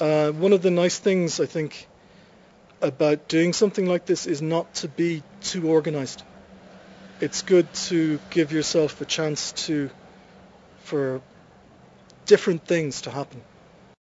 Uh, one of the nice things I think about doing something like this is not to be too organized. It's good to give yourself a chance to for different things to happen.